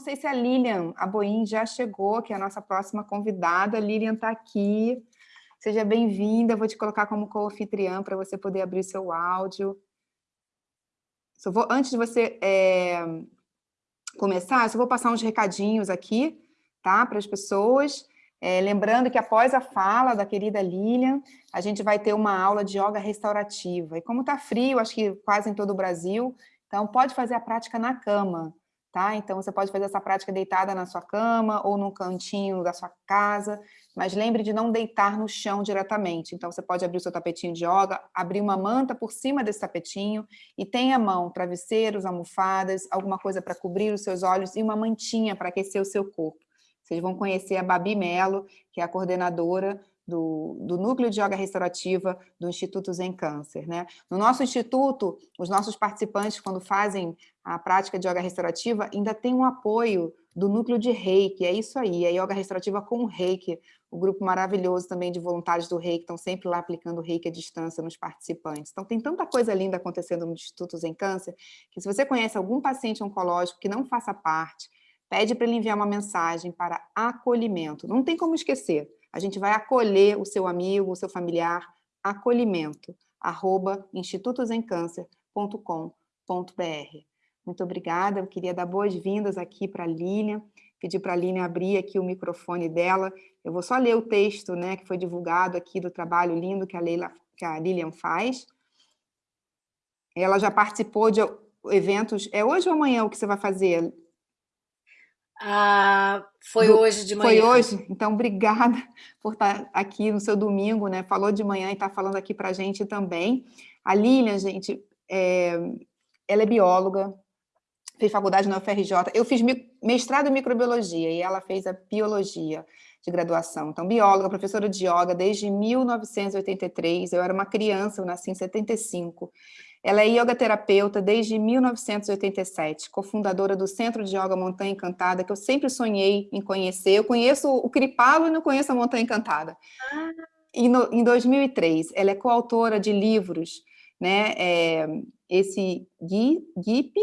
não sei se a Lilian Aboim já chegou, que é a nossa próxima convidada. A Lilian está aqui. Seja bem-vinda. Vou te colocar como co-anfitriã para você poder abrir seu áudio. Só vou, antes de você é, começar, eu só vou passar uns recadinhos aqui, tá? Para as pessoas. É, lembrando que após a fala da querida Lilian, a gente vai ter uma aula de yoga restaurativa. E como está frio, acho que quase em todo o Brasil, então pode fazer a prática na cama tá? Então, você pode fazer essa prática deitada na sua cama ou num cantinho da sua casa, mas lembre de não deitar no chão diretamente. Então, você pode abrir o seu tapetinho de yoga, abrir uma manta por cima desse tapetinho e tem à mão travesseiros, almofadas, alguma coisa para cobrir os seus olhos e uma mantinha para aquecer o seu corpo. Vocês vão conhecer a Babi Melo, que é a coordenadora do, do, Núcleo de Yoga Restaurativa do Instituto Zen Câncer. Né? No nosso instituto, os nossos participantes, quando fazem a prática de Yoga Restaurativa, ainda tem um apoio do Núcleo de Reiki, é isso aí, é Yoga Restaurativa com Reiki, o grupo maravilhoso também de voluntários do Reiki, estão sempre lá aplicando Reiki à distância nos participantes. Então tem tanta coisa linda acontecendo no Instituto Zen Câncer, que se você conhece algum paciente oncológico que não faça parte, pede para ele enviar uma mensagem para acolhimento, não tem como esquecer, a gente vai acolher o seu amigo, o seu familiar, acolhimento, arroba institutosemcâncer.com.br. Muito obrigada, eu queria dar boas-vindas aqui para a Lilian, pedir para a Lilian abrir aqui o microfone dela, eu vou só ler o texto né, que foi divulgado aqui do trabalho lindo que a, Leila, que a Lilian faz. Ela já participou de eventos, é hoje ou amanhã o que você vai fazer, ah, foi Do, hoje de manhã. Foi hoje? Então, obrigada por estar aqui no seu domingo, né? Falou de manhã e está falando aqui para a gente também. A Lilian, gente, é, ela é bióloga, fez faculdade na UFRJ. Eu fiz mestrado em microbiologia e ela fez a biologia de graduação. Então, bióloga, professora de yoga desde 1983. Eu era uma criança, eu nasci em 75. Ela é yoga terapeuta desde 1987, cofundadora do Centro de Yoga Montanha Encantada, que eu sempre sonhei em conhecer. Eu conheço o Cripalo e não conheço a Montanha Encantada. Ah. E no, em 2003, ela é coautora de livros, né, é, esse GIP,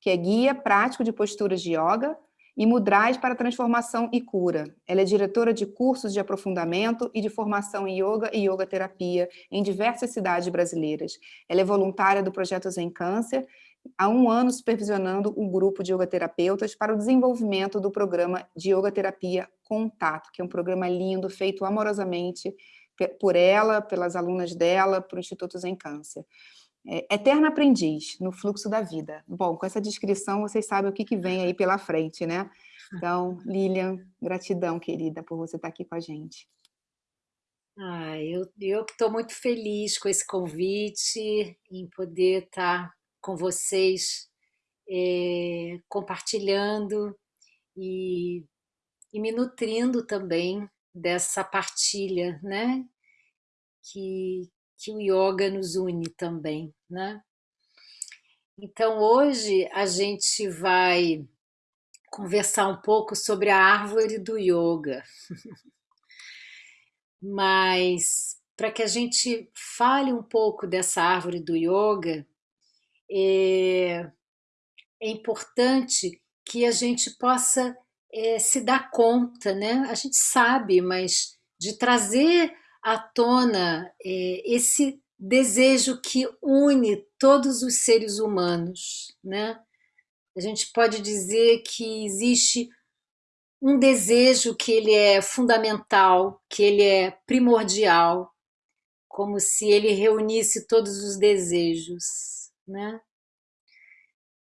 que é Guia Prático de Posturas de Yoga, e Mudrais para Transformação e Cura. Ela é diretora de cursos de aprofundamento e de formação em Yoga e Yoga Terapia em diversas cidades brasileiras. Ela é voluntária do Projeto Zen Câncer, há um ano supervisionando um grupo de yoga terapeutas para o desenvolvimento do programa de Yoga Terapia Contato, que é um programa lindo, feito amorosamente por ela, pelas alunas dela, para o Instituto Zen Câncer. É, eterna aprendiz no fluxo da vida. Bom, com essa descrição vocês sabem o que, que vem aí pela frente, né? Então, Lilian, gratidão, querida, por você estar aqui com a gente. Ah, eu estou muito feliz com esse convite, em poder estar com vocês, é, compartilhando e, e me nutrindo também dessa partilha, né? Que, que o yoga nos une também, né? Então hoje a gente vai conversar um pouco sobre a árvore do yoga. Mas para que a gente fale um pouco dessa árvore do yoga, é, é importante que a gente possa é, se dar conta, né? A gente sabe, mas de trazer à tona é, esse desejo que une todos os seres humanos. Né? A gente pode dizer que existe um desejo que ele é fundamental, que ele é primordial, como se ele reunisse todos os desejos. Né?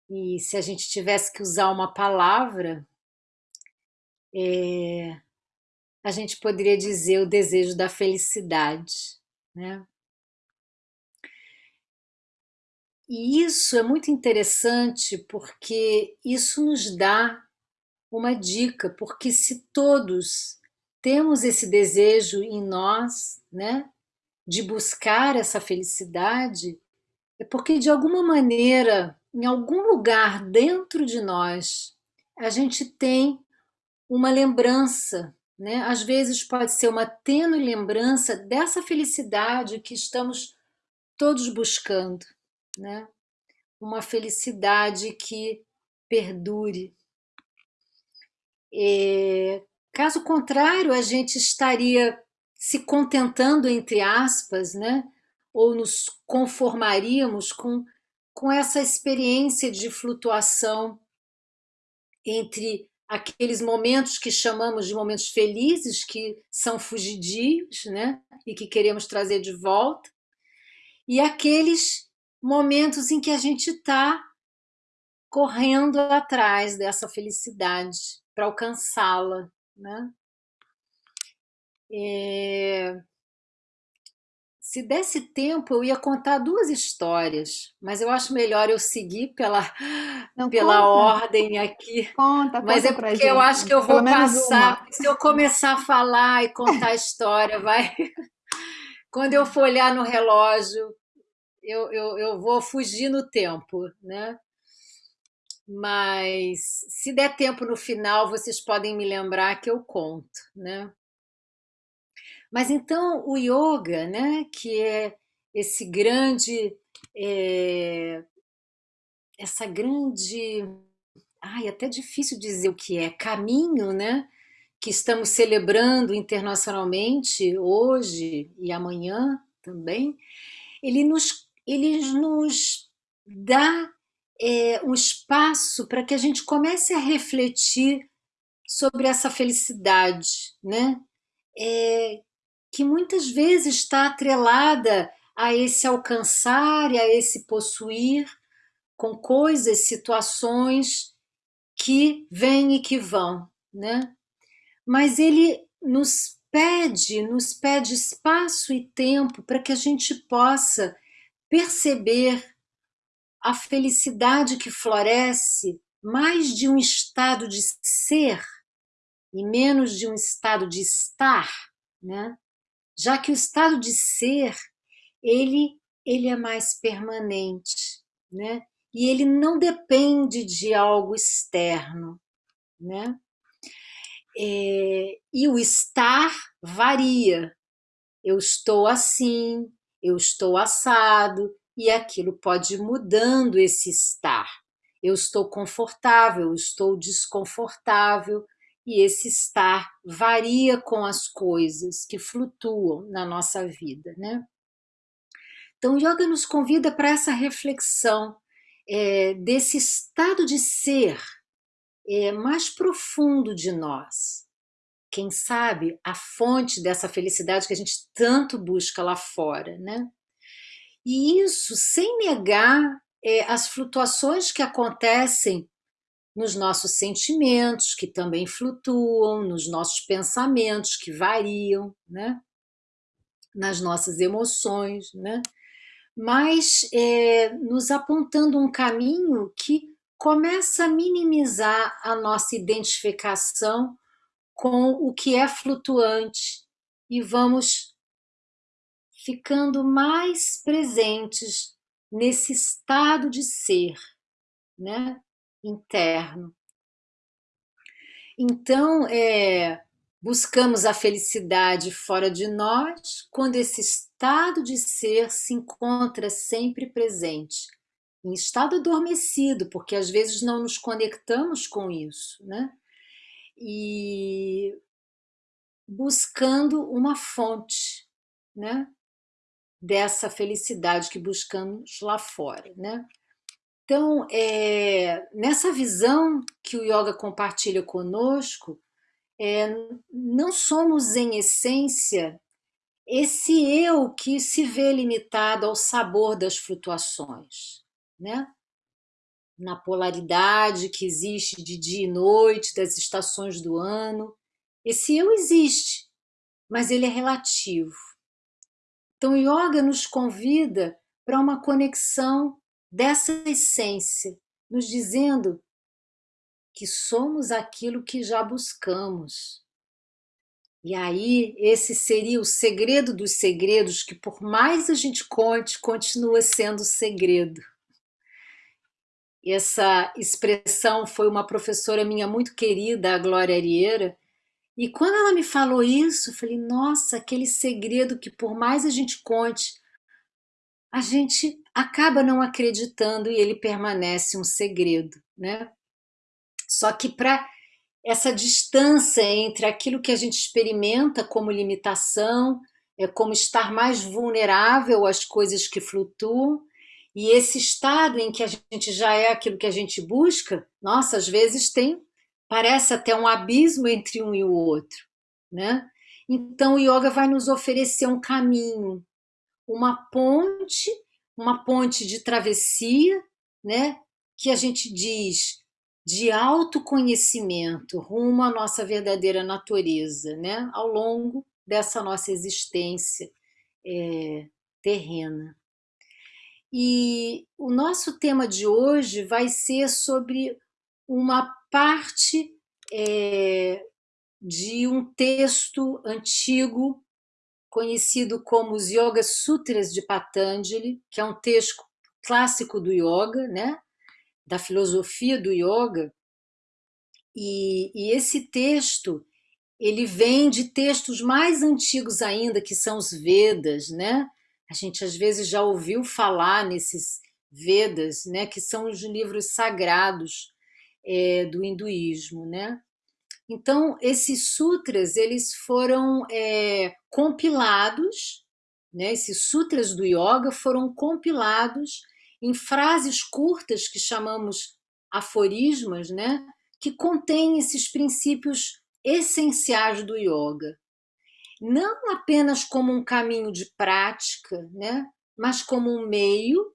E se a gente tivesse que usar uma palavra, é, a gente poderia dizer o desejo da felicidade. Né? E isso é muito interessante porque isso nos dá uma dica, porque se todos temos esse desejo em nós, né, de buscar essa felicidade, é porque de alguma maneira, em algum lugar dentro de nós, a gente tem uma lembrança né? Às vezes pode ser uma tênue lembrança dessa felicidade que estamos todos buscando, né? uma felicidade que perdure. É, caso contrário, a gente estaria se contentando, entre aspas, né? ou nos conformaríamos com, com essa experiência de flutuação entre aqueles momentos que chamamos de momentos felizes, que são fugidios, né? e que queremos trazer de volta, e aqueles momentos em que a gente está correndo atrás dessa felicidade para alcançá-la. Né? É... Se desse tempo, eu ia contar duas histórias, mas eu acho melhor eu seguir pela, Não, pela conta. ordem aqui. Conta, mas conta é porque eu acho que eu vou passar. Se eu começar a falar e contar a história, vai. Quando eu for olhar no relógio, eu, eu, eu vou fugir no tempo, né? Mas se der tempo no final, vocês podem me lembrar que eu conto, né? Mas então o yoga, né, que é esse grande, é, essa grande, ai, até difícil dizer o que é, caminho, né, que estamos celebrando internacionalmente hoje e amanhã também, ele nos, ele nos dá é, um espaço para que a gente comece a refletir sobre essa felicidade, né? É, que muitas vezes está atrelada a esse alcançar e a esse possuir com coisas, situações que vêm e que vão, né? Mas ele nos pede, nos pede espaço e tempo para que a gente possa perceber a felicidade que floresce mais de um estado de ser e menos de um estado de estar, né? Já que o estado de ser, ele, ele é mais permanente, né? E ele não depende de algo externo, né? É, e o estar varia. Eu estou assim, eu estou assado, e aquilo pode ir mudando esse estar. Eu estou confortável, eu estou desconfortável, e esse estar varia com as coisas que flutuam na nossa vida. Né? Então, yoga nos convida para essa reflexão é, desse estado de ser é, mais profundo de nós. Quem sabe a fonte dessa felicidade que a gente tanto busca lá fora. Né? E isso sem negar é, as flutuações que acontecem nos nossos sentimentos, que também flutuam, nos nossos pensamentos, que variam, né? nas nossas emoções, né? mas é, nos apontando um caminho que começa a minimizar a nossa identificação com o que é flutuante e vamos ficando mais presentes nesse estado de ser, né? Interno. Então, é, buscamos a felicidade fora de nós quando esse estado de ser se encontra sempre presente, em estado adormecido, porque às vezes não nos conectamos com isso, né? E buscando uma fonte, né? Dessa felicidade que buscamos lá fora, né? Então, é, nessa visão que o yoga compartilha conosco, é, não somos, em essência, esse eu que se vê limitado ao sabor das flutuações, né? na polaridade que existe de dia e noite, das estações do ano. Esse eu existe, mas ele é relativo. Então, o yoga nos convida para uma conexão dessa essência, nos dizendo que somos aquilo que já buscamos. E aí, esse seria o segredo dos segredos, que por mais a gente conte, continua sendo segredo. Essa expressão foi uma professora minha muito querida, a Glória Arieira, e quando ela me falou isso, eu falei, nossa, aquele segredo que por mais a gente conte, a gente acaba não acreditando e ele permanece um segredo, né? Só que para essa distância entre aquilo que a gente experimenta como limitação, é como estar mais vulnerável às coisas que flutuam, e esse estado em que a gente já é aquilo que a gente busca, nossa, às vezes tem, parece até um abismo entre um e o outro, né? Então o yoga vai nos oferecer um caminho, uma ponte, uma ponte de travessia, né? Que a gente diz de autoconhecimento rumo à nossa verdadeira natureza, né? Ao longo dessa nossa existência é, terrena. E o nosso tema de hoje vai ser sobre uma parte é, de um texto antigo conhecido como os Yoga Sutras de Patanjali, que é um texto clássico do yoga, né? da filosofia do yoga. E, e esse texto ele vem de textos mais antigos ainda, que são os Vedas, né? A gente às vezes já ouviu falar nesses Vedas, né? Que são os livros sagrados é, do hinduísmo, né? Então, esses sutras, eles foram é, compilados, né, esses sutras do yoga foram compilados em frases curtas que chamamos aforismas, né, que contêm esses princípios essenciais do yoga. Não apenas como um caminho de prática, né, mas como um meio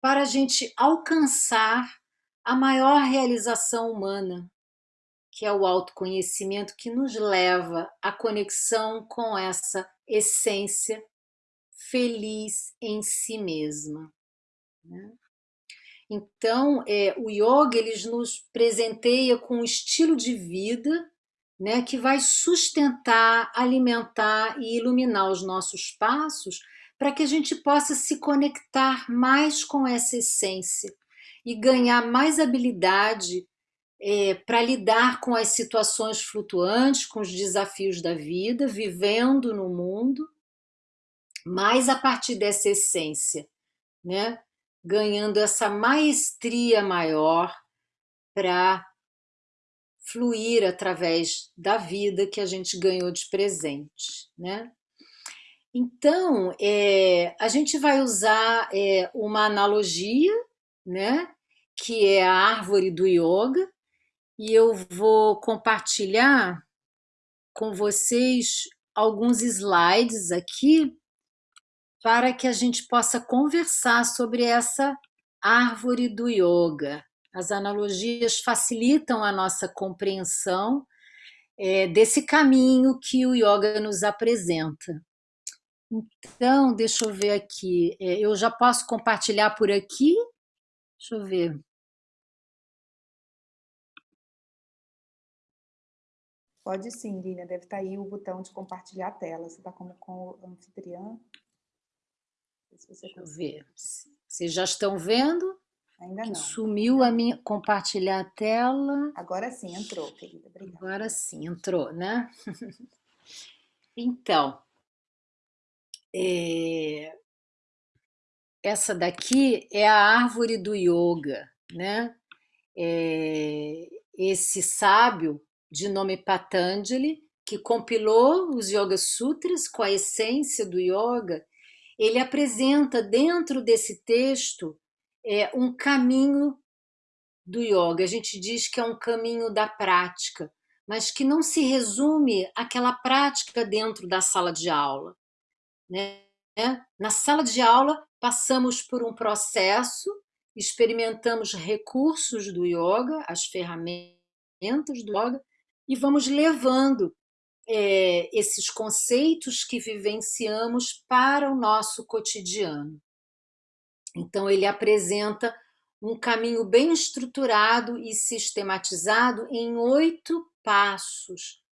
para a gente alcançar a maior realização humana, que é o autoconhecimento que nos leva à conexão com essa essência feliz em si mesma. Né? Então, é, o yoga ele nos presenteia com um estilo de vida né, que vai sustentar, alimentar e iluminar os nossos passos para que a gente possa se conectar mais com essa essência e ganhar mais habilidade é, para lidar com as situações flutuantes, com os desafios da vida, vivendo no mundo, mas a partir dessa essência, né? ganhando essa maestria maior para fluir através da vida que a gente ganhou de presente. Né? Então, é, a gente vai usar é, uma analogia, né, que é a árvore do yoga, e eu vou compartilhar com vocês alguns slides aqui para que a gente possa conversar sobre essa árvore do yoga. As analogias facilitam a nossa compreensão é, desse caminho que o yoga nos apresenta. Então, deixa eu ver aqui. É, eu já posso compartilhar por aqui? Deixa eu ver. Pode sim, Lina, deve estar tá aí o botão de compartilhar a tela. Você está como com o anfitriã? Se Deixa eu ver. Vocês já estão vendo? Ainda não. Sumiu a minha... Compartilhar a tela. Agora sim, entrou, querida. Obrigada. Agora sim, entrou, né? então, é... essa daqui é a árvore do yoga, né? É... Esse sábio de nome Patanjali, que compilou os Yoga Sutras com a essência do yoga, ele apresenta dentro desse texto é, um caminho do yoga. A gente diz que é um caminho da prática, mas que não se resume àquela prática dentro da sala de aula. Né? Na sala de aula, passamos por um processo, experimentamos recursos do yoga, as ferramentas do yoga, e vamos levando é, esses conceitos que vivenciamos para o nosso cotidiano. Então, ele apresenta um caminho bem estruturado e sistematizado em oito passos,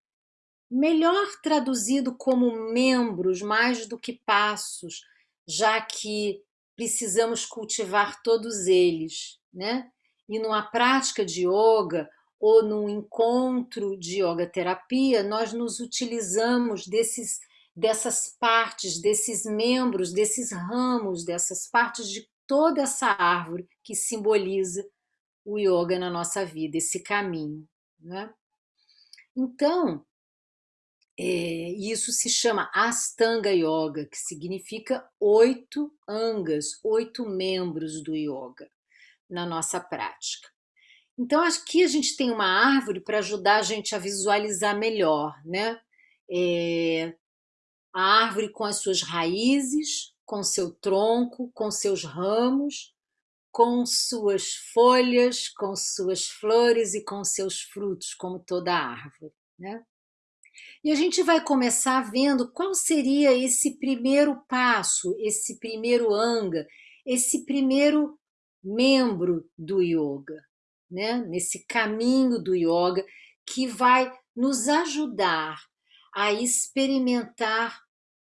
melhor traduzido como membros mais do que passos, já que precisamos cultivar todos eles, né? E numa prática de yoga, ou num encontro de yoga terapia, nós nos utilizamos desses, dessas partes, desses membros, desses ramos, dessas partes de toda essa árvore que simboliza o yoga na nossa vida, esse caminho. Né? Então, é, isso se chama Astanga Yoga, que significa oito angas, oito membros do yoga na nossa prática. Então, aqui a gente tem uma árvore para ajudar a gente a visualizar melhor, né? É, a árvore com as suas raízes, com seu tronco, com seus ramos, com suas folhas, com suas flores e com seus frutos, como toda árvore. Né? E a gente vai começar vendo qual seria esse primeiro passo, esse primeiro anga, esse primeiro membro do yoga, né? nesse caminho do yoga que vai nos ajudar a experimentar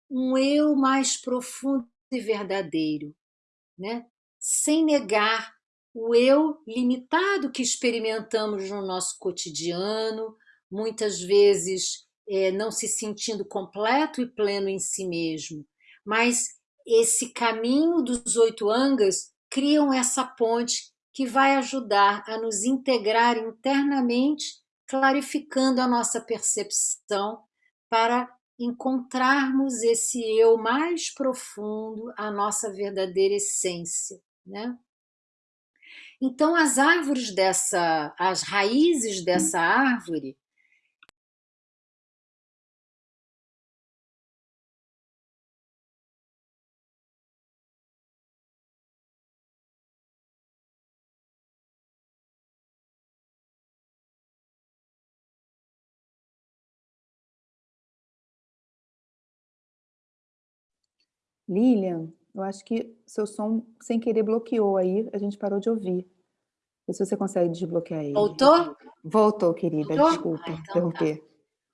um eu mais profundo e verdadeiro, né? sem negar o eu limitado que experimentamos no nosso cotidiano, muitas vezes é, não se sentindo completo e pleno em si mesmo. Mas esse caminho dos oito angas criam essa ponte que vai ajudar a nos integrar internamente, clarificando a nossa percepção para encontrarmos esse eu mais profundo, a nossa verdadeira essência né? Então, as árvores dessa, as raízes dessa árvore Lilian, eu acho que seu som, sem querer, bloqueou aí, a gente parou de ouvir. Vê se você consegue desbloquear ele. Voltou? Voltou, querida, Voltou? desculpa ah, então tá. interromper. Tá.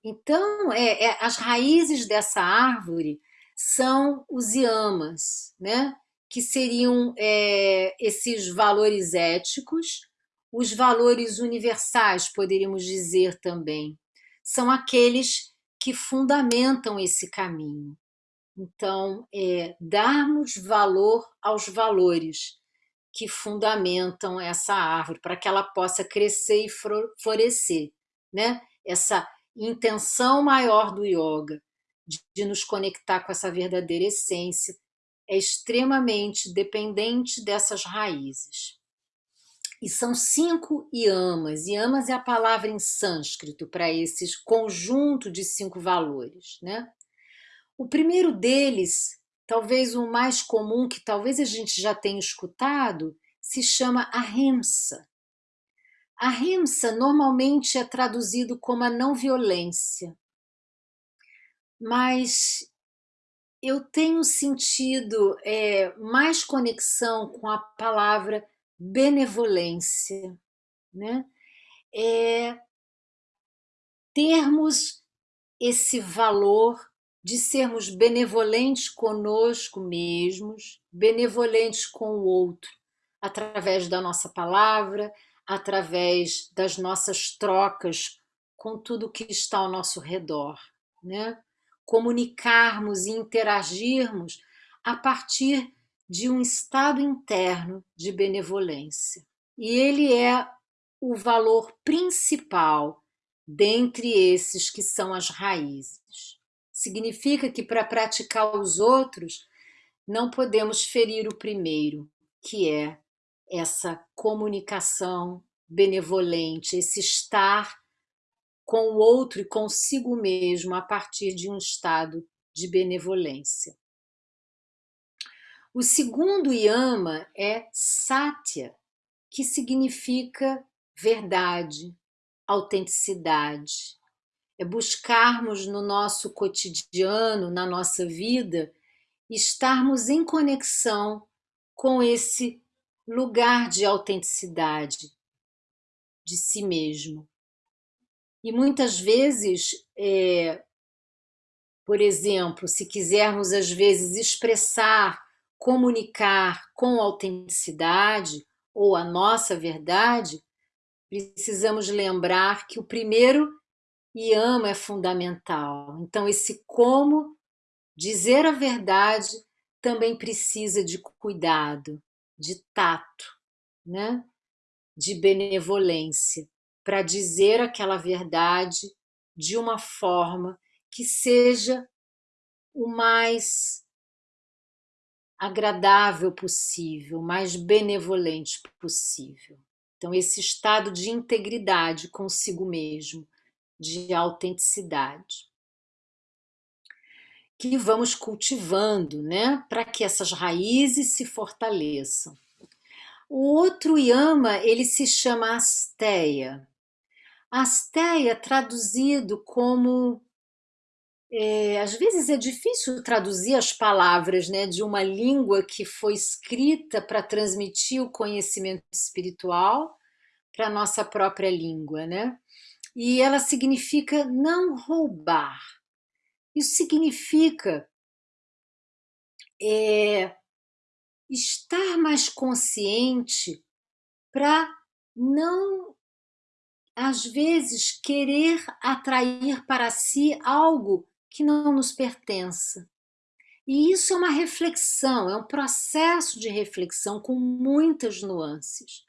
Então, é, é, as raízes dessa árvore são os yamas, né? que seriam é, esses valores éticos, os valores universais, poderíamos dizer também. São aqueles que fundamentam esse caminho. Então, é, darmos valor aos valores que fundamentam essa árvore, para que ela possa crescer e florescer. Né? Essa intenção maior do yoga, de, de nos conectar com essa verdadeira essência, é extremamente dependente dessas raízes. E são cinco yamas. Yamas é a palavra em sânscrito para esse conjunto de cinco valores. Né? O primeiro deles, talvez o mais comum, que talvez a gente já tenha escutado, se chama ahimsa. Ahimsa normalmente é traduzido como a não violência, mas eu tenho sentido é, mais conexão com a palavra benevolência, né? É termos esse valor de sermos benevolentes conosco mesmos, benevolentes com o outro, através da nossa palavra, através das nossas trocas com tudo que está ao nosso redor. Né? Comunicarmos e interagirmos a partir de um estado interno de benevolência. E ele é o valor principal dentre esses que são as raízes. Significa que para praticar os outros, não podemos ferir o primeiro, que é essa comunicação benevolente, esse estar com o outro e consigo mesmo a partir de um estado de benevolência. O segundo yama é satya, que significa verdade, autenticidade é buscarmos no nosso cotidiano, na nossa vida, estarmos em conexão com esse lugar de autenticidade de si mesmo. E muitas vezes, é, por exemplo, se quisermos às vezes expressar, comunicar com autenticidade ou a nossa verdade, precisamos lembrar que o primeiro e ama é fundamental. Então, esse como dizer a verdade também precisa de cuidado, de tato, né? de benevolência, para dizer aquela verdade de uma forma que seja o mais agradável possível, mais benevolente possível. Então, esse estado de integridade consigo mesmo, de autenticidade. Que vamos cultivando, né? Para que essas raízes se fortaleçam. O outro yama, ele se chama asteia. Asteia, traduzido como é, às vezes é difícil traduzir as palavras né, de uma língua que foi escrita para transmitir o conhecimento espiritual para a nossa própria língua. Né? E ela significa não roubar. Isso significa é, estar mais consciente para não, às vezes, querer atrair para si algo que não nos pertença. E isso é uma reflexão, é um processo de reflexão com muitas nuances.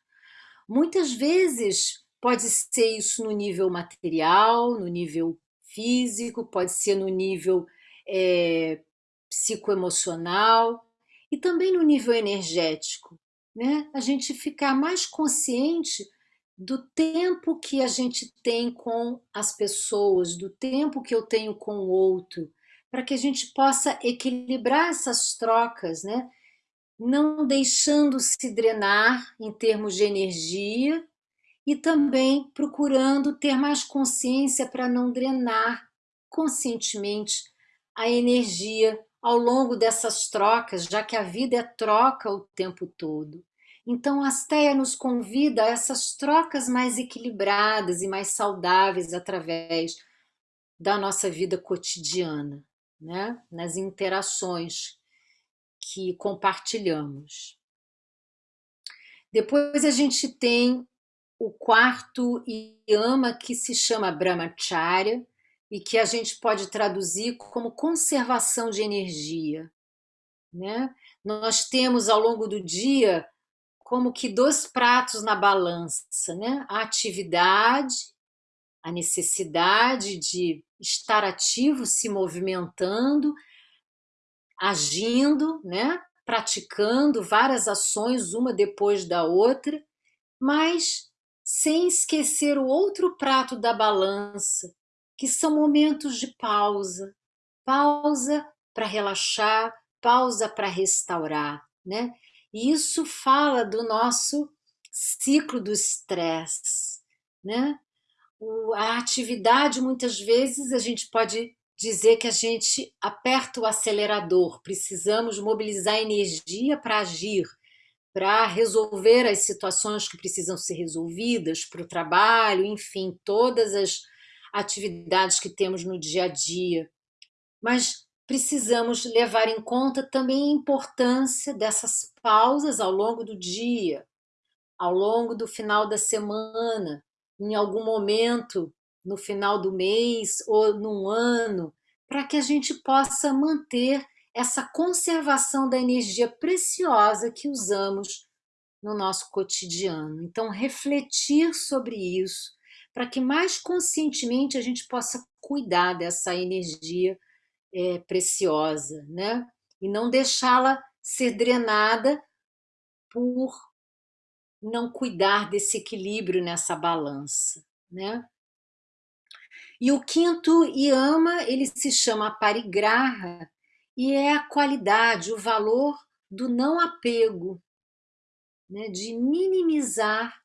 Muitas vezes pode ser isso no nível material, no nível físico, pode ser no nível é, psicoemocional e também no nível energético. Né? A gente ficar mais consciente do tempo que a gente tem com as pessoas, do tempo que eu tenho com o outro, para que a gente possa equilibrar essas trocas, né? não deixando se drenar em termos de energia e também procurando ter mais consciência para não drenar conscientemente a energia ao longo dessas trocas, já que a vida é troca o tempo todo. Então, a Asteia nos convida a essas trocas mais equilibradas e mais saudáveis através da nossa vida cotidiana, né? nas interações que compartilhamos. Depois a gente tem o quarto yama que se chama Brahmacharya e que a gente pode traduzir como conservação de energia. Né? Nós temos ao longo do dia como que dois pratos na balança, né? A atividade, a necessidade de estar ativo, se movimentando, agindo, né? praticando várias ações, uma depois da outra, mas sem esquecer o outro prato da balança, que são momentos de pausa, pausa para relaxar, pausa para restaurar, né? E isso fala do nosso ciclo do estresse, né? a atividade, muitas vezes, a gente pode dizer que a gente aperta o acelerador, precisamos mobilizar energia para agir, para resolver as situações que precisam ser resolvidas, para o trabalho, enfim, todas as atividades que temos no dia a dia. Mas precisamos levar em conta também a importância dessas pausas ao longo do dia, ao longo do final da semana, em algum momento no final do mês ou num ano, para que a gente possa manter essa conservação da energia preciosa que usamos no nosso cotidiano. Então, refletir sobre isso, para que mais conscientemente a gente possa cuidar dessa energia é, preciosa, né? E não deixá-la ser drenada por não cuidar desse equilíbrio nessa balança, né? E o quinto yama, ele se chama parigraha, e é a qualidade, o valor do não apego, né? de minimizar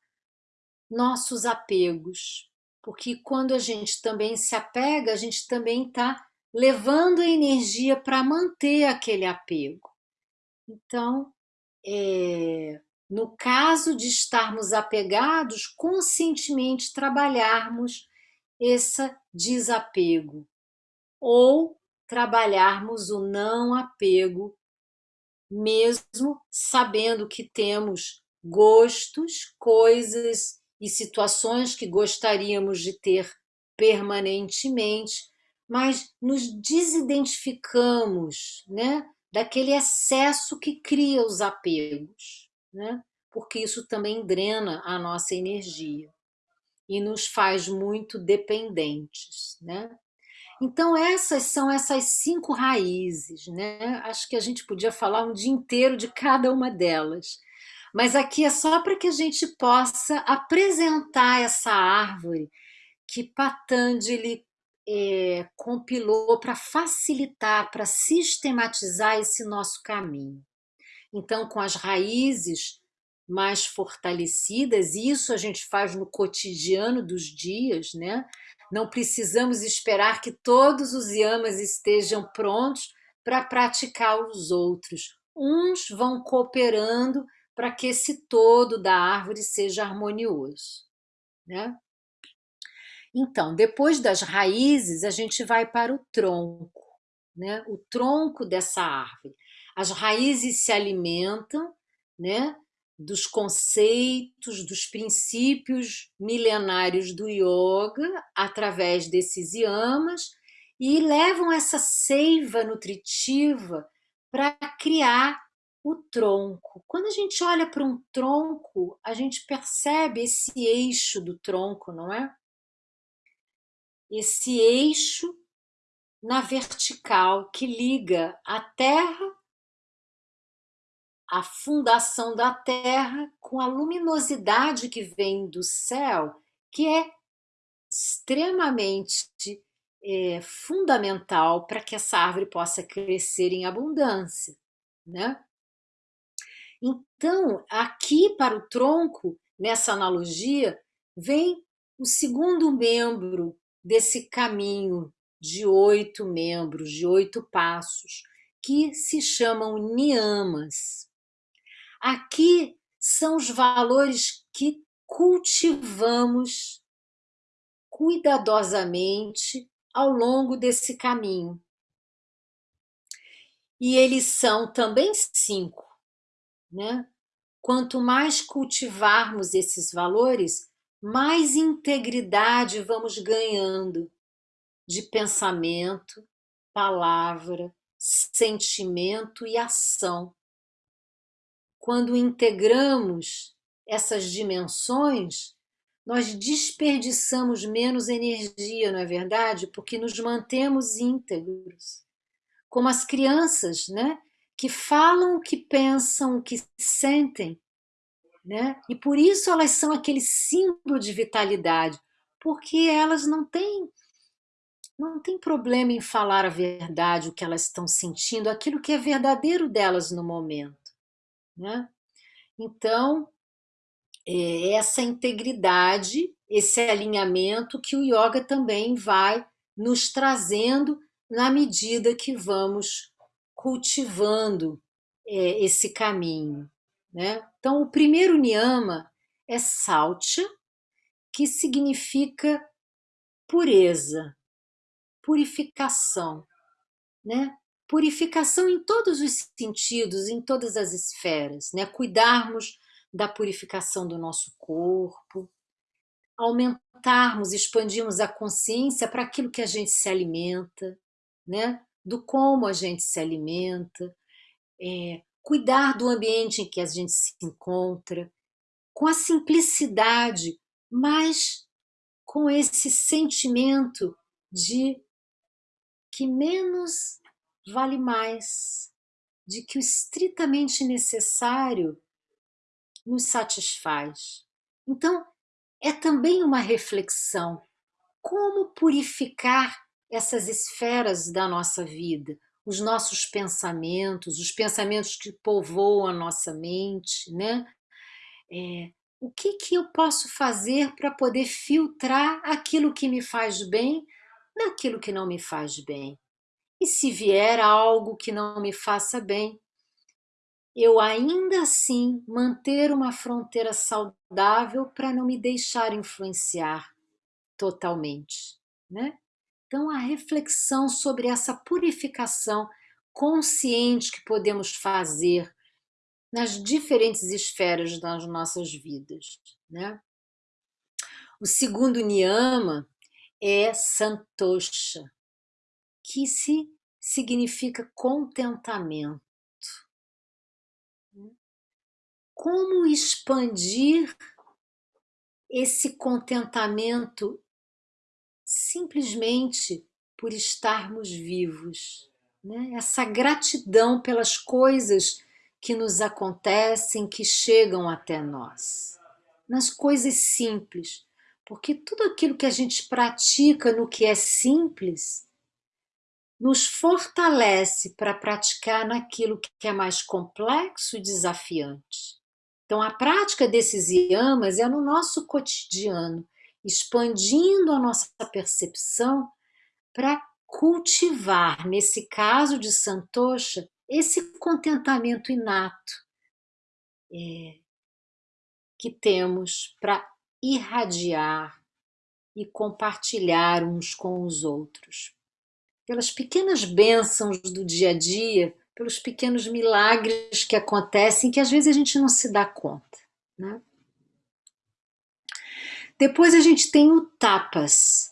nossos apegos. Porque quando a gente também se apega, a gente também está levando a energia para manter aquele apego. Então, é, no caso de estarmos apegados, conscientemente trabalharmos esse desapego ou trabalharmos o não apego, mesmo sabendo que temos gostos, coisas e situações que gostaríamos de ter permanentemente, mas nos desidentificamos né, daquele excesso que cria os apegos, né, porque isso também drena a nossa energia. e nos faz muito dependentes, né? Então, essas são essas cinco raízes, né? Acho que a gente podia falar um dia inteiro de cada uma delas. Mas aqui é só para que a gente possa apresentar essa árvore que Patanjali é, compilou para facilitar, para sistematizar esse nosso caminho. Então, com as raízes mais fortalecidas, isso a gente faz no cotidiano dos dias, né? Não precisamos esperar que todos os yamas estejam prontos para praticar os outros. Uns vão cooperando para que esse todo da árvore seja harmonioso. Né? Então, depois das raízes, a gente vai para o tronco, né? o tronco dessa árvore. As raízes se alimentam né? Dos conceitos, dos princípios milenários do yoga através desses yamas e levam essa seiva nutritiva para criar o tronco. Quando a gente olha para um tronco, a gente percebe esse eixo do tronco, não é? Esse eixo na vertical que liga a terra a fundação da Terra com a luminosidade que vem do céu, que é extremamente é, fundamental para que essa árvore possa crescer em abundância. Né? Então, aqui para o tronco, nessa analogia, vem o segundo membro desse caminho de oito membros, de oito passos, que se chamam niyamas. Aqui são os valores que cultivamos cuidadosamente ao longo desse caminho. E eles são também cinco. Né? Quanto mais cultivarmos esses valores, mais integridade vamos ganhando de pensamento, palavra, sentimento e ação quando integramos essas dimensões, nós desperdiçamos menos energia, não é verdade? Porque nos mantemos íntegros. Como as crianças, né? Que falam o que pensam, o que sentem, né? E por isso elas são aquele símbolo de vitalidade, porque elas não têm não tem problema em falar a verdade, o que elas estão sentindo, aquilo que é verdadeiro delas no momento. Né? Então, é essa integridade, esse alinhamento que o yoga também vai nos trazendo na medida que vamos cultivando é, esse caminho. Né? Então, o primeiro niyama é saltya, que significa pureza, purificação. Né? Purificação em todos os sentidos, em todas as esferas, né? Cuidarmos da purificação do nosso corpo, aumentarmos, expandirmos a consciência para aquilo que a gente se alimenta, né? Do como a gente se alimenta, é, cuidar do ambiente em que a gente se encontra, com a simplicidade, mas com esse sentimento de que menos vale mais, de que o estritamente necessário nos satisfaz. Então, é também uma reflexão. Como purificar essas esferas da nossa vida, os nossos pensamentos, os pensamentos que povoam a nossa mente, né? É, o que, que eu posso fazer para poder filtrar aquilo que me faz bem daquilo que não me faz bem? E se vier algo que não me faça bem, eu ainda assim manter uma fronteira saudável para não me deixar influenciar totalmente, né? Então a reflexão sobre essa purificação consciente que podemos fazer nas diferentes esferas das nossas vidas, né? O segundo niyama é santosha, que se significa contentamento. Como expandir esse contentamento simplesmente por estarmos vivos, né? essa gratidão pelas coisas que nos acontecem, que chegam até nós, nas coisas simples, porque tudo aquilo que a gente pratica no que é simples nos fortalece para praticar naquilo que é mais complexo e desafiante. Então, a prática desses yamas é no nosso cotidiano, expandindo a nossa percepção para cultivar, nesse caso de Santosha, esse contentamento inato é, que temos para irradiar e compartilhar uns com os outros. Pelas pequenas bênçãos do dia a dia, pelos pequenos milagres que acontecem que às vezes a gente não se dá conta. Né? Depois a gente tem o tapas.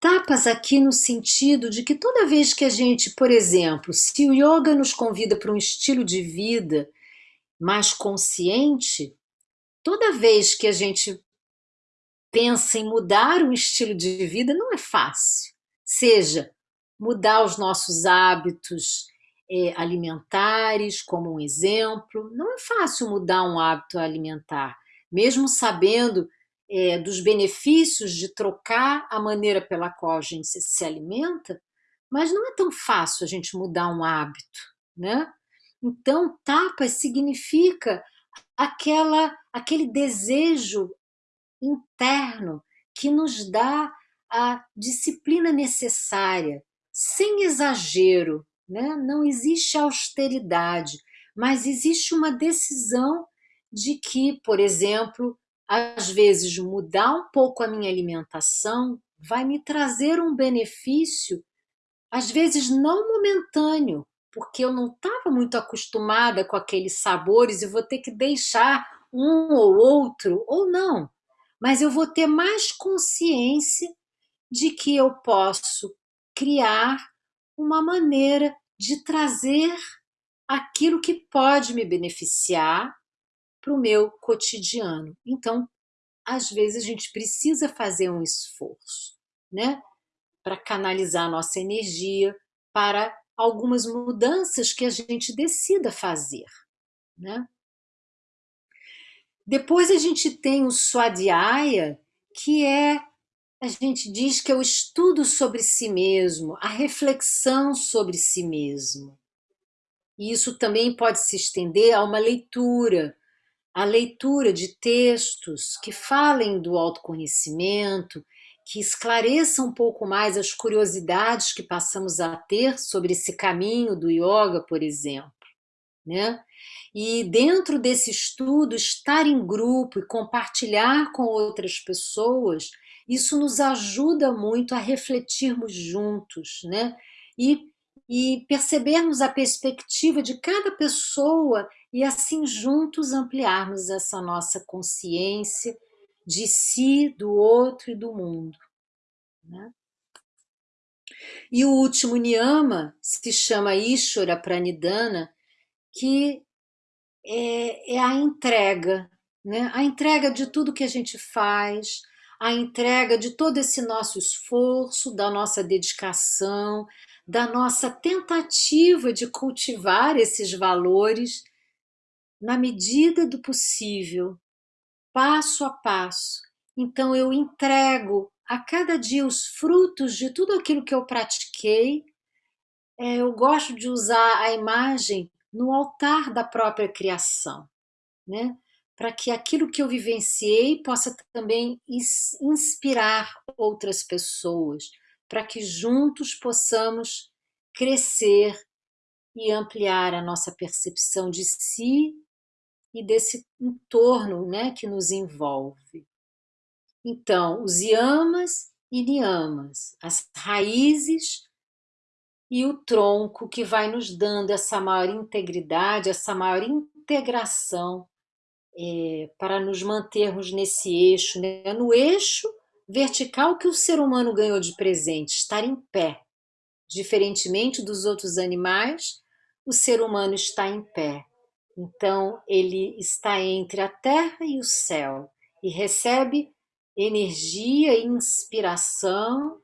Tapas aqui no sentido de que toda vez que a gente, por exemplo, se o yoga nos convida para um estilo de vida mais consciente, toda vez que a gente pensa em mudar um estilo de vida, não é fácil. Seja mudar os nossos hábitos é, alimentares, como um exemplo. Não é fácil mudar um hábito alimentar, mesmo sabendo é, dos benefícios de trocar a maneira pela qual a gente se, alimenta, mas não é tão fácil a gente mudar um hábito, né? Então, tapas significa aquela, aquele desejo interno que nos dá a disciplina necessária, sem exagero, né? não existe austeridade, mas existe uma decisão de que, por exemplo, às vezes mudar um pouco a minha alimentação vai me trazer um benefício, às vezes não momentâneo, porque eu não estava muito acostumada com aqueles sabores e vou ter que deixar um ou outro, ou não, mas eu vou ter mais consciência de que eu posso criar uma maneira de trazer aquilo que pode me beneficiar para o meu cotidiano. Então, às vezes a gente precisa fazer um esforço, né? Para canalizar a nossa energia para algumas mudanças que a gente decida fazer, né? Depois a gente tem o Swadhyaya, que é a gente diz que é o estudo sobre si mesmo, a reflexão sobre si mesmo. E isso também pode se estender a uma leitura, a leitura de textos que falem do autoconhecimento, que esclareçam um pouco mais as curiosidades que passamos a ter sobre esse caminho do yoga, por exemplo. Né? E dentro desse estudo, estar em grupo e compartilhar com outras pessoas isso nos ajuda muito a refletirmos juntos, né? E, e percebermos a perspectiva de cada pessoa e assim juntos ampliarmos essa nossa consciência de si, do outro e do mundo. Né? E o último niyama se chama Ishvara Pranidhana, que é, é a entrega, né? a entrega de tudo que a gente faz, a entrega de todo esse nosso esforço, da nossa dedicação, da nossa tentativa de cultivar esses valores na medida do possível, passo a passo. Então eu entrego a cada dia os frutos de tudo aquilo que eu pratiquei. É, eu gosto de usar a imagem no altar da própria criação, né? Para que aquilo que eu vivenciei possa também inspirar outras pessoas, para que juntos possamos crescer e ampliar a nossa percepção de si e desse entorno né, que nos envolve. Então, os yamas e niyamas, as raízes e o tronco que vai nos dando essa maior integridade, essa maior integração é, para nos mantermos nesse eixo, né? no eixo vertical que o ser humano ganhou de presente, estar em pé. Diferentemente dos outros animais, o ser humano está em pé. Então, ele está entre a terra e o céu e recebe energia e inspiração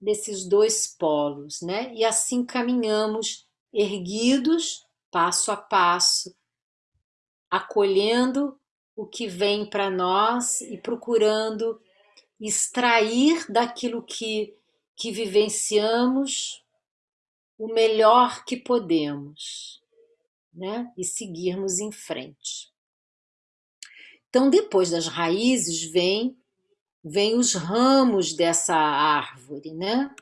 desses dois polos, né? E assim caminhamos erguidos, passo a passo, acolhendo o que vem para nós e procurando extrair daquilo que, que vivenciamos o melhor que podemos, né? E seguirmos em frente. Então, depois das raízes, vem, vem os ramos dessa árvore, né?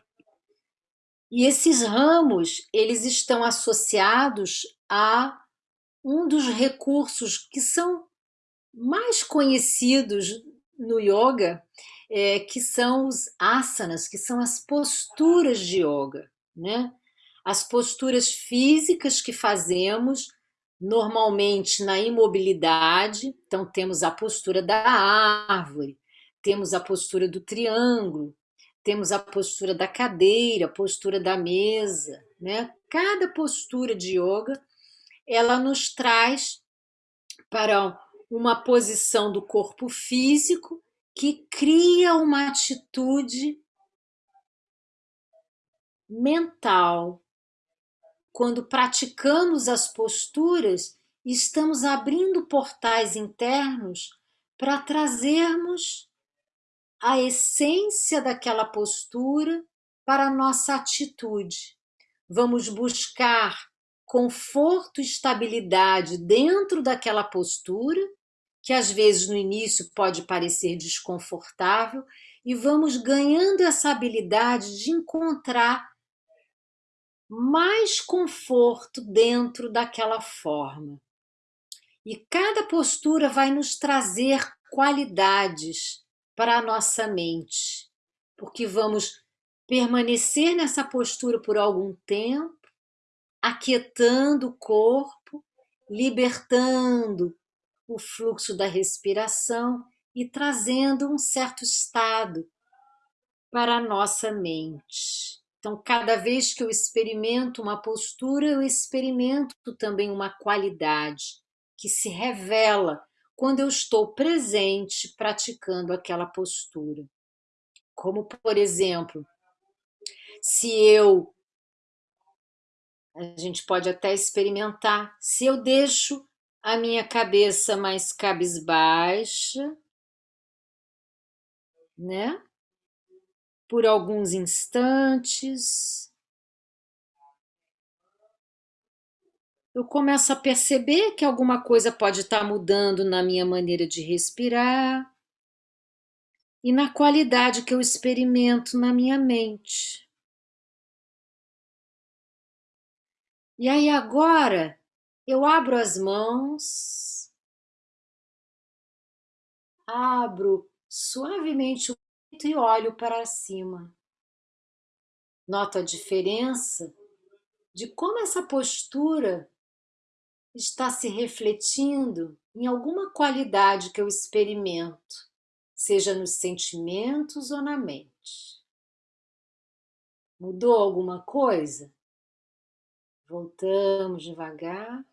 E esses ramos, eles estão associados a um dos recursos que são mais conhecidos no yoga, é, que são os asanas, que são as posturas de yoga, né? As posturas físicas que fazemos normalmente na imobilidade, então temos a postura da árvore, temos a postura do triângulo, temos a postura da cadeira, postura da mesa, né? Cada postura de yoga, ela nos traz para uma posição do corpo físico que cria uma atitude mental. Quando praticamos as posturas, estamos abrindo portais internos para trazermos a essência daquela postura para a nossa atitude. Vamos buscar conforto e estabilidade dentro daquela postura que às vezes no início pode parecer desconfortável, e vamos ganhando essa habilidade de encontrar mais conforto dentro daquela forma. E cada postura vai nos trazer qualidades para a nossa mente, porque vamos permanecer nessa postura por algum tempo, aquietando o corpo, libertando o fluxo da respiração e trazendo um certo estado para a nossa mente. Então, cada vez que eu experimento uma postura, eu experimento também uma qualidade que se revela quando eu estou presente praticando aquela postura. Como, por exemplo, se eu. A gente pode até experimentar, se eu deixo a minha cabeça mais cabisbaixa, né? Por alguns instantes. Eu começo a perceber que alguma coisa pode estar mudando na minha maneira de respirar e na qualidade que eu experimento na minha mente. E aí agora eu abro as mãos, abro suavemente o peito e olho para cima. Noto a diferença de como essa postura está se refletindo em alguma qualidade que eu experimento, seja nos sentimentos ou na mente. Mudou alguma coisa? Voltamos devagar.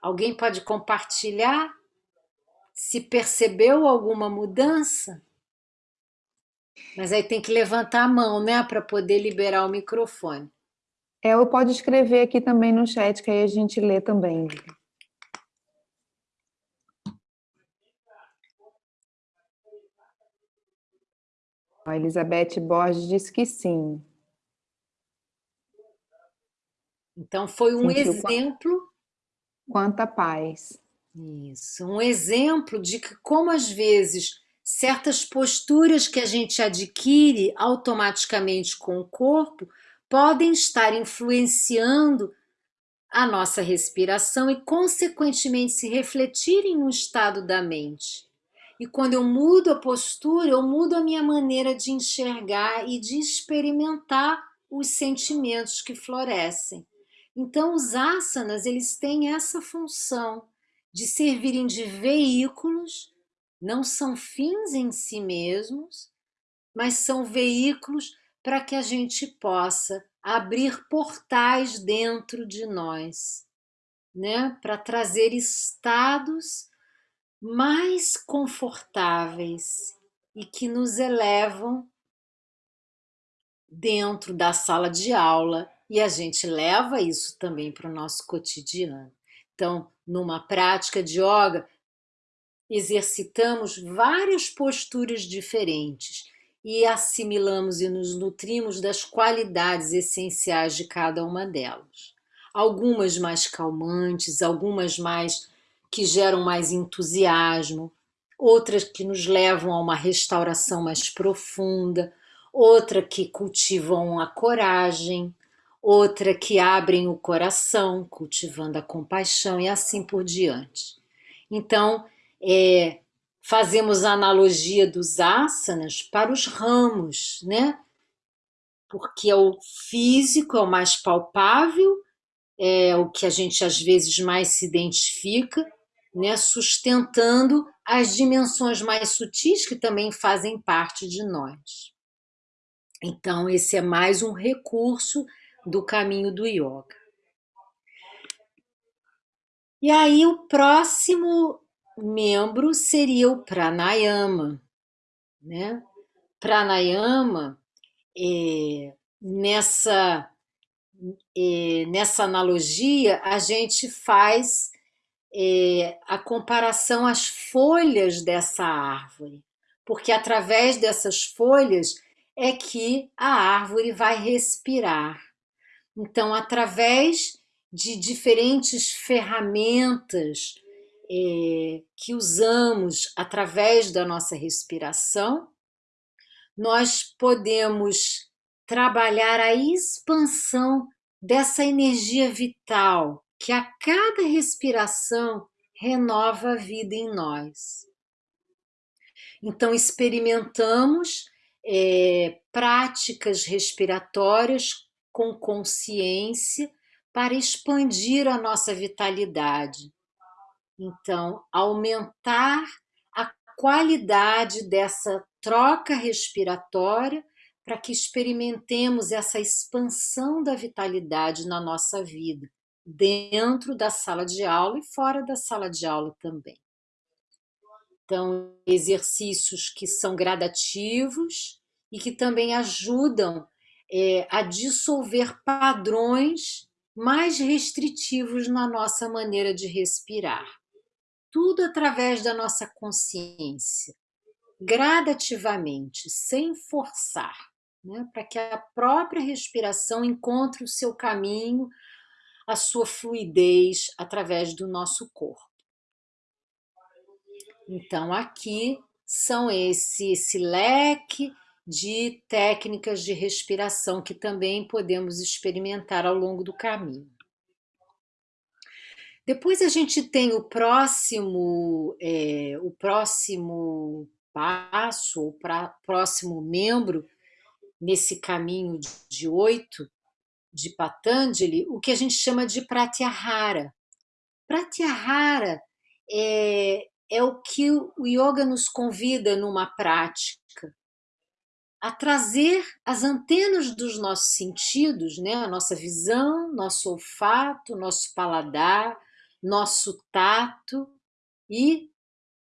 Alguém pode compartilhar se percebeu alguma mudança? Mas aí tem que levantar a mão, né, para poder liberar o microfone. É, ou pode escrever aqui também no chat, que aí a gente lê também. A Elizabeth Borges disse que sim. Então, foi um Sentiu exemplo quanta paz. Isso, um exemplo de que como às vezes certas posturas que a gente adquire automaticamente com o corpo podem estar influenciando a nossa respiração e, consequentemente, se refletirem no estado da mente. E quando eu mudo a postura, eu mudo a minha maneira de enxergar e de experimentar os sentimentos que florescem. Então, os asanas, eles têm essa função de servirem de veículos, não são fins em si mesmos, mas são veículos para que a gente possa abrir portais dentro de nós, né? Para trazer estados mais confortáveis e que nos elevam dentro da sala de aula e a gente leva isso também para o nosso cotidiano. Então, numa prática de yoga, exercitamos várias posturas diferentes e assimilamos e nos nutrimos das qualidades essenciais de cada uma delas. Algumas mais calmantes, algumas mais que geram mais entusiasmo, outras que nos levam a uma restauração mais profunda, outra que cultivam a coragem, outra que abrem o coração, cultivando a compaixão e assim por diante. Então, é, fazemos a analogia dos asanas para os ramos, né? Porque é o físico, é o mais palpável, é o que a gente às vezes mais se identifica, né? sustentando as dimensões mais sutis que também fazem parte de nós. Então, esse é mais um recurso do caminho do yoga. E aí, o próximo membro seria o pranayama. Né? Pranayama, é, nessa, é, nessa analogia, a gente faz é, a comparação às folhas dessa árvore, porque através dessas folhas é que a árvore vai respirar. Então, através de diferentes ferramentas é, que usamos através da nossa respiração, nós podemos trabalhar a expansão dessa energia vital que a cada respiração renova a vida em nós. Então, experimentamos é, práticas respiratórias com consciência para expandir a nossa vitalidade. Então, aumentar a qualidade dessa troca respiratória para que experimentemos essa expansão da vitalidade na nossa vida, dentro da sala de aula e fora da sala de aula também. Então, exercícios que são gradativos e que também ajudam é, a dissolver padrões mais restritivos na nossa maneira de respirar. Tudo através da nossa consciência, gradativamente, sem forçar, né? para que a própria respiração encontre o seu caminho, a sua fluidez através do nosso corpo. Então, aqui são esse, esse leque de técnicas de respiração que também podemos experimentar ao longo do caminho. Depois a gente tem o próximo, é, o próximo passo, o pra, próximo membro nesse caminho de oito de Patanjali, o que a gente chama de Pratyahara. Pratyahara é, é o que o yoga nos convida numa prática, a trazer as antenas dos nossos sentidos, né? a nossa visão, nosso olfato, nosso paladar, nosso tato e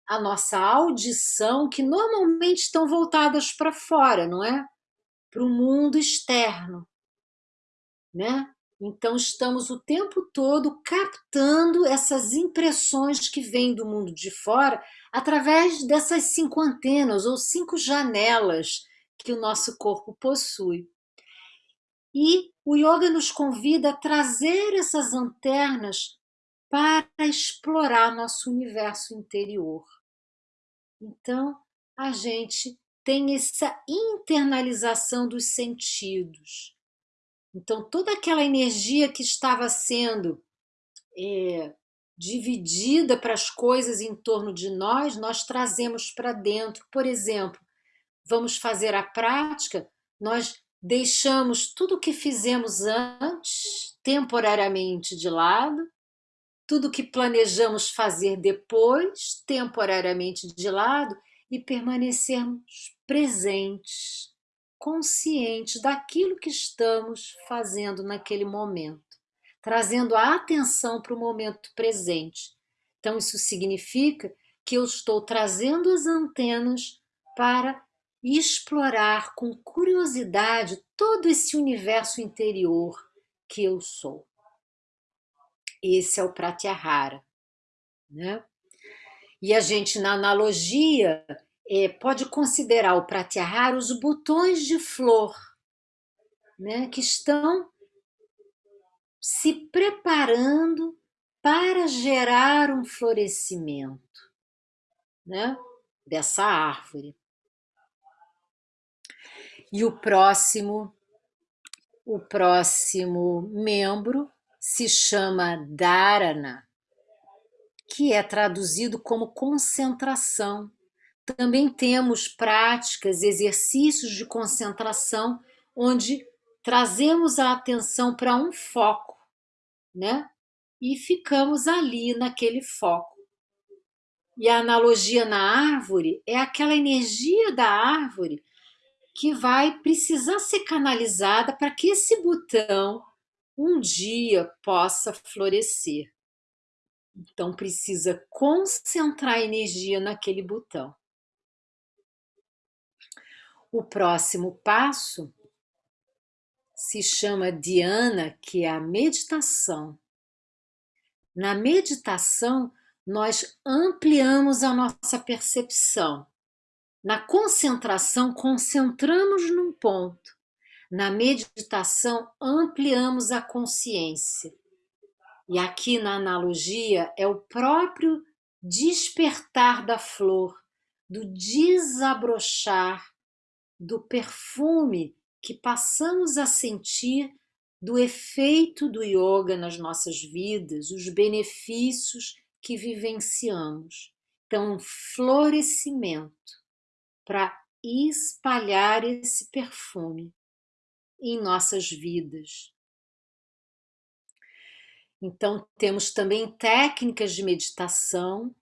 a nossa audição, que normalmente estão voltadas para fora, não é? Para o mundo externo. Né? Então, estamos o tempo todo captando essas impressões que vêm do mundo de fora através dessas cinco antenas ou cinco janelas que o nosso corpo possui. E o yoga nos convida a trazer essas antenas para explorar nosso universo interior. Então, a gente tem essa internalização dos sentidos. Então, toda aquela energia que estava sendo é, dividida para as coisas em torno de nós, nós trazemos para dentro. Por exemplo, vamos fazer a prática, nós deixamos tudo o que fizemos antes temporariamente de lado, tudo que planejamos fazer depois temporariamente de lado e permanecermos presentes conscientes daquilo que estamos fazendo naquele momento, trazendo a atenção para o momento presente. Então, isso significa que eu estou trazendo as antenas para explorar com curiosidade todo esse universo interior que eu sou. Esse é o Pratyahara. Né? E a gente, na analogia, é, pode considerar o Pratyahara os botões de flor né, que estão se preparando para gerar um florescimento né, dessa árvore. E o próximo, o próximo membro se chama Dharana, que é traduzido como concentração. Também temos práticas, exercícios de concentração, onde trazemos a atenção para um foco, né? E ficamos ali naquele foco. E a analogia na árvore é aquela energia da árvore que vai precisar ser canalizada para que esse botão um dia possa florescer. Então precisa concentrar energia naquele botão. O próximo passo se chama Diana, que é a meditação. Na meditação, nós ampliamos a nossa percepção. Na concentração, concentramos num ponto. Na meditação, ampliamos a consciência. E aqui na analogia é o próprio despertar da flor, do desabrochar, do perfume que passamos a sentir do efeito do yoga nas nossas vidas, os benefícios que vivenciamos. Então, florescimento para espalhar esse perfume em nossas vidas. Então, temos também técnicas de meditação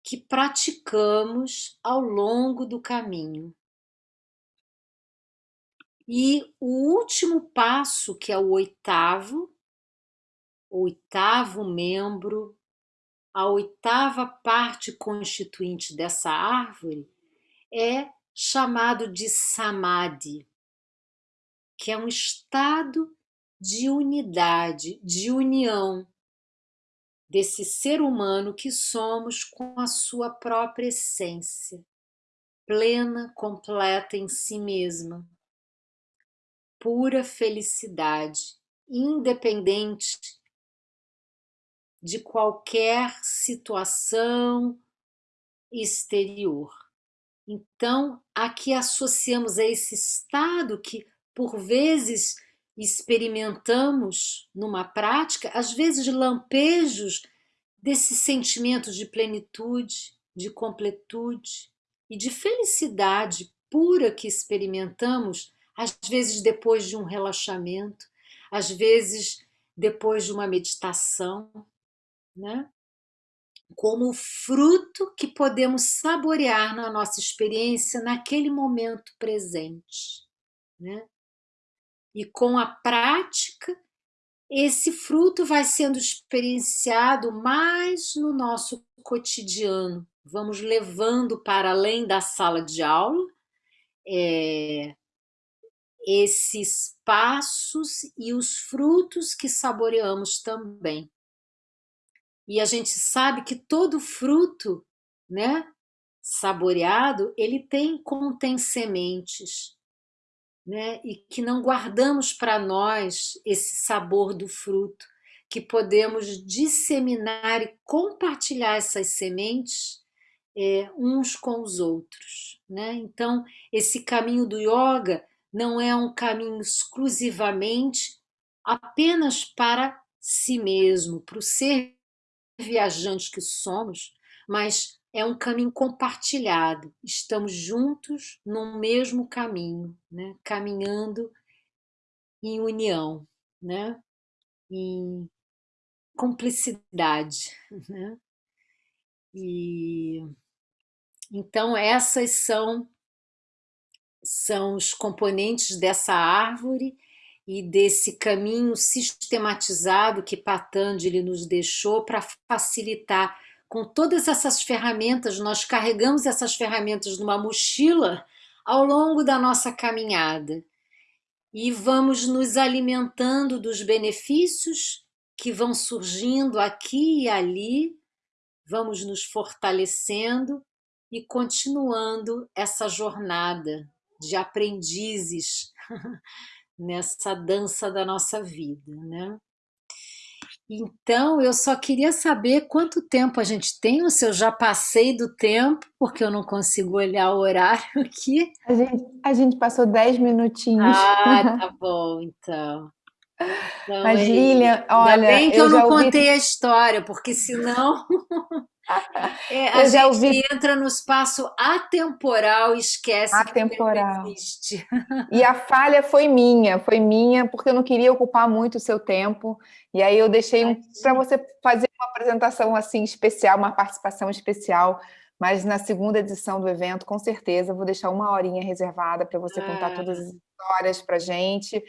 que praticamos ao longo do caminho. E o último passo, que é o oitavo, oitavo membro, a oitava parte constituinte dessa árvore, é chamado de samadhi, que é um estado de unidade, de união desse ser humano que somos com a sua própria essência, plena, completa em si mesma pura felicidade, independente de qualquer situação exterior. Então, aqui associamos a esse estado que, por vezes, experimentamos numa prática, às vezes lampejos desse sentimento de plenitude, de completude e de felicidade pura que experimentamos às vezes depois de um relaxamento, às vezes depois de uma meditação, né? Como fruto que podemos saborear na nossa experiência naquele momento presente. Né? E com a prática, esse fruto vai sendo experienciado mais no nosso cotidiano. Vamos levando para além da sala de aula, é, esses passos e os frutos que saboreamos também. E a gente sabe que todo fruto, né, saboreado, ele tem contém sementes, né, e que não guardamos para nós esse sabor do fruto, que podemos disseminar e compartilhar essas sementes é, uns com os outros, né? Então, esse caminho do yoga não é um caminho exclusivamente apenas para si mesmo, para o ser viajante que somos, mas é um caminho compartilhado. Estamos juntos no mesmo caminho, né? caminhando em união, né? em cumplicidade. Né? E então essas são são os componentes dessa árvore e desse caminho sistematizado que Patanjali nos deixou para facilitar. Com todas essas ferramentas, nós carregamos essas ferramentas numa mochila ao longo da nossa caminhada. E vamos nos alimentando dos benefícios que vão surgindo aqui e ali, vamos nos fortalecendo e continuando essa jornada de aprendizes nessa dança da nossa vida, né? Então, eu só queria saber quanto tempo a gente tem, ou se eu já passei do tempo, porque eu não consigo olhar o horário aqui. A gente, a gente passou 10 minutinhos. Ah, tá bom, então. então Mas, é Lilian, olha... Ainda bem que eu, eu não ouvi... contei a história, porque senão... É, a gente ouvi... entra no espaço atemporal e esquece atemporal. que existe. E a falha foi minha, foi minha, porque eu não queria ocupar muito o seu tempo. E aí eu deixei um, para você fazer uma apresentação assim especial, uma participação especial. Mas na segunda edição do evento, com certeza, vou deixar uma horinha reservada para você ah. contar todas as histórias para a gente.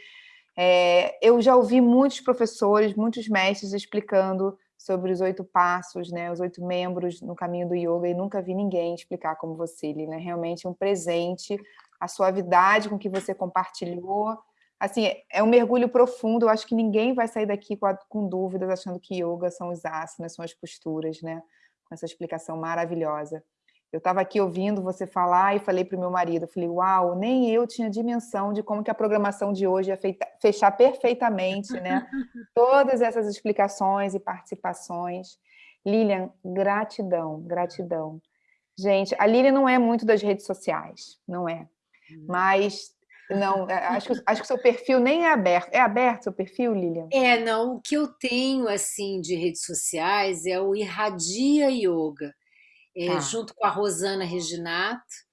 É, eu já ouvi muitos professores, muitos mestres explicando sobre os oito passos, né, os oito membros no caminho do yoga, e nunca vi ninguém explicar como você, Lina. É realmente um presente, a suavidade com que você compartilhou. Assim, é um mergulho profundo, eu acho que ninguém vai sair daqui com, a, com dúvidas achando que yoga são os asanas, são as posturas, né? Com essa explicação maravilhosa. Eu estava aqui ouvindo você falar e falei para o meu marido, falei, uau, nem eu tinha dimensão de como que a programação de hoje ia fechar perfeitamente, né? Todas essas explicações e participações. Lilian, gratidão, gratidão. Gente, a Lilian não é muito das redes sociais, não é. Hum. Mas, não, é, acho que, acho que seu perfil nem é aberto. É aberto seu perfil, Lilian? É, não. O que eu tenho, assim, de redes sociais é o Irradia Yoga é, tá. junto com a Rosana Reginato.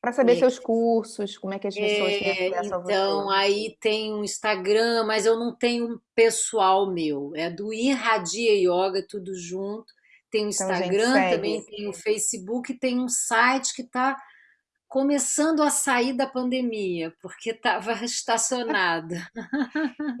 Para saber é, seus cursos, como é que as pessoas é, têm acesso a você. Então, aí tem um Instagram, mas eu não tenho um pessoal meu. É do Irradia Yoga, tudo junto. Tem o então, Instagram, então, também tem o Facebook, tem um site que está começando a sair da pandemia, porque estava estacionada.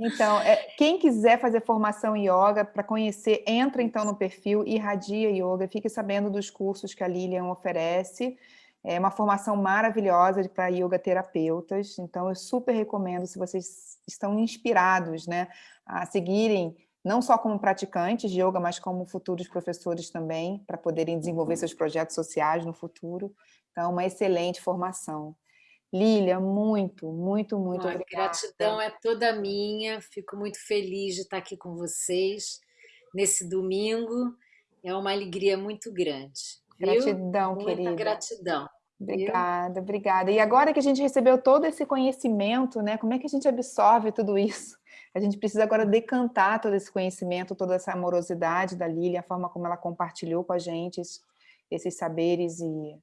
Então, é, quem quiser fazer formação em yoga, para conhecer, entra então no perfil Irradia Yoga, fique sabendo dos cursos que a Lilian oferece, é uma formação maravilhosa para yoga terapeutas, então eu super recomendo, se vocês estão inspirados né, a seguirem não só como praticantes de yoga, mas como futuros professores também, para poderem desenvolver seus projetos sociais no futuro. Então, uma excelente formação. Lília, muito, muito, muito obrigada. A gratidão é toda minha, fico muito feliz de estar aqui com vocês nesse domingo, é uma alegria muito grande. Gratidão, viu? querida. Muita gratidão. Obrigada, viu? obrigada. E agora que a gente recebeu todo esse conhecimento, né, como é que a gente absorve tudo isso? A gente precisa agora decantar todo esse conhecimento, toda essa amorosidade da Lília, a forma como ela compartilhou com a gente esses saberes e